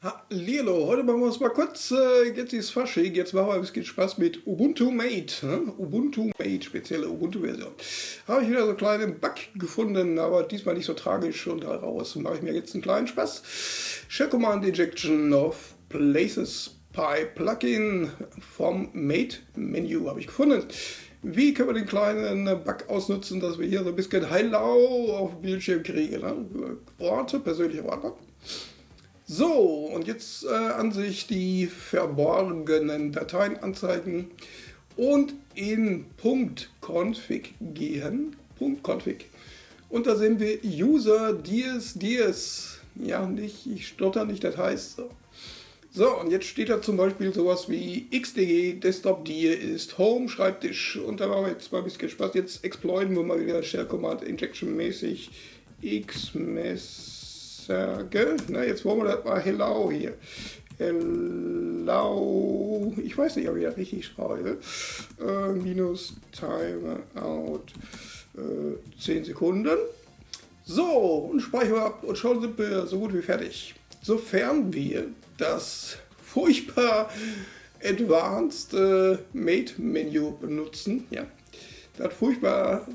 Hallo, heute machen wir uns mal kurz äh, jetzt ist Fasching, jetzt machen wir ein bisschen Spaß mit Ubuntu Mate, ne? Ubuntu Mate, spezielle Ubuntu-Version. Habe ich wieder so einen kleinen Bug gefunden, aber diesmal nicht so tragisch und daraus mache ich mir jetzt einen kleinen Spaß. Shell Command Injection of Places Pi Plugin vom Mate Menü habe ich gefunden. Wie können wir den kleinen Bug ausnutzen, dass wir hier so ein bisschen Hello auf dem Bildschirm kriegen? Ne? Orte, persönliche Orte. So, und jetzt äh, an sich die verborgenen Dateien anzeigen und in .config gehen. .config. Und da sehen wir User dies dies. Ja, nicht, ich stotter nicht, das heißt so. So, und jetzt steht da zum Beispiel sowas wie xdg desktop dir ist home Schreibtisch. Und da machen wir jetzt mal ein bisschen Spaß. Jetzt exploiten wir mal wieder Shell Command Injection mäßig xmess sage, na, jetzt wollen wir das mal hello hier. Hello, ich weiß nicht, ob ich das richtig schreibe. Äh, minus Timeout äh, 10 Sekunden. So, und speichern ab und schon sind wir so gut wie fertig. Sofern wir das furchtbar Advanced äh, Mate Menü benutzen, ja, das furchtbar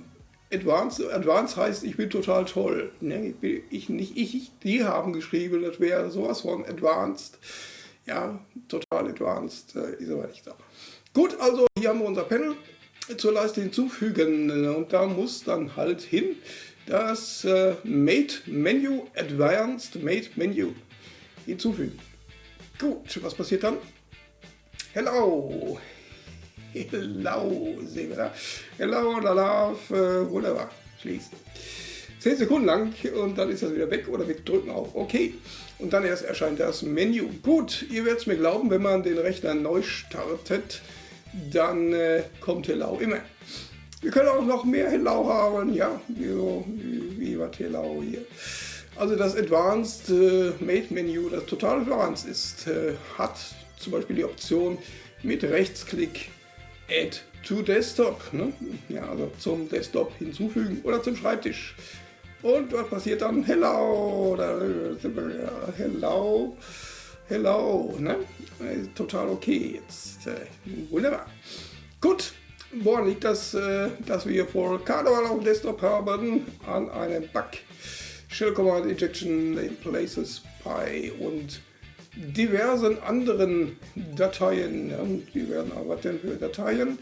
Advanced, Advanced heißt, ich bin total toll. Ne? Ich, nicht ich, die haben geschrieben, das wäre sowas von Advanced. Ja, total Advanced äh, ist aber nicht da. Gut, also hier haben wir unser Panel zur Leiste hinzufügen und da muss dann halt hin das äh, Mate Menu, Advanced Mate Menu hinzufügen. Gut, was passiert dann? Hello, Hello, sehen wir da. Hello, Lalaf, äh, wunderbar. Schließen. 10 Sekunden lang und dann ist das wieder weg oder wir drücken auf OK. Und dann erst erscheint das Menü. Gut, ihr werdet es mir glauben, wenn man den Rechner neu startet, dann äh, kommt Hello immer. Wir können auch noch mehr Hello haben, ja, wie, wie, wie Hello hier. Also das Advanced äh, Mate Menü, das total advanced ist, äh, hat zum Beispiel die Option mit Rechtsklick Add to Desktop. Ne? Ja, also zum Desktop hinzufügen oder zum Schreibtisch. Und was passiert dann? Hello, oder hello, hello, ne? Total okay jetzt. Äh, wunderbar. Gut, woran liegt das, äh, dass wir vor Karneval auf dem Desktop haben? An einem Bug. Shell Command Injection in Places Pi und diversen anderen Dateien. Die werden aber denn für Dateien?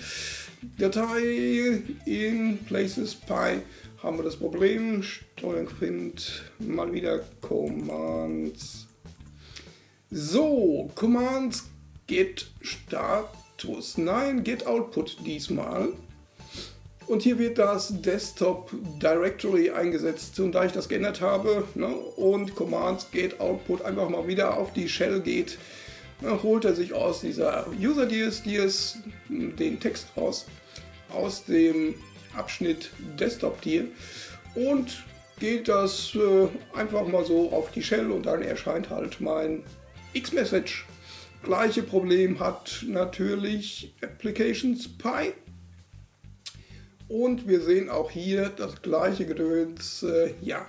Datei in Places Pi haben wir das Problem. Steuerung Find mal wieder Commands. So, Commands get Status. Nein, get Output diesmal. Und hier wird das Desktop Directory eingesetzt. Und da ich das geändert habe ne, und Commands geht Output einfach mal wieder auf die Shell geht, ne, holt er sich aus dieser User DS, DS den Text raus, aus dem Abschnitt Desktop Dir und geht das äh, einfach mal so auf die Shell und dann erscheint halt mein X-Message. Gleiche Problem hat natürlich Applications Pi. Und wir sehen auch hier das gleiche Gedöns, äh, ja,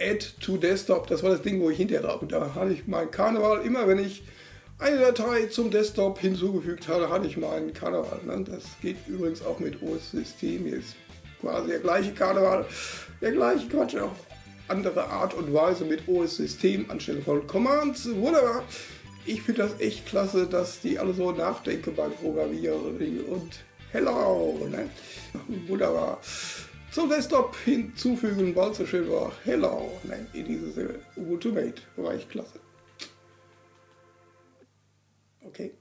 Add to Desktop, das war das Ding, wo ich hinterher drauf. Da hatte ich mein Karneval, immer wenn ich eine Datei zum Desktop hinzugefügt hatte, hatte ich meinen Karneval. Ne? Das geht übrigens auch mit OS-System, hier ist quasi der gleiche Karneval, der gleiche Quatsch, auf andere Art und Weise mit OS-System anstelle von Commands. Wunderbar. Ich finde das echt klasse, dass die alle so nachdenken beim Programmieren und hello. Ne? Wunderbar. Zum Desktop hinzufügen, weil es so schön war. Hello. Ne? In dieses Ubuntu Mate. War ich klasse. Okay.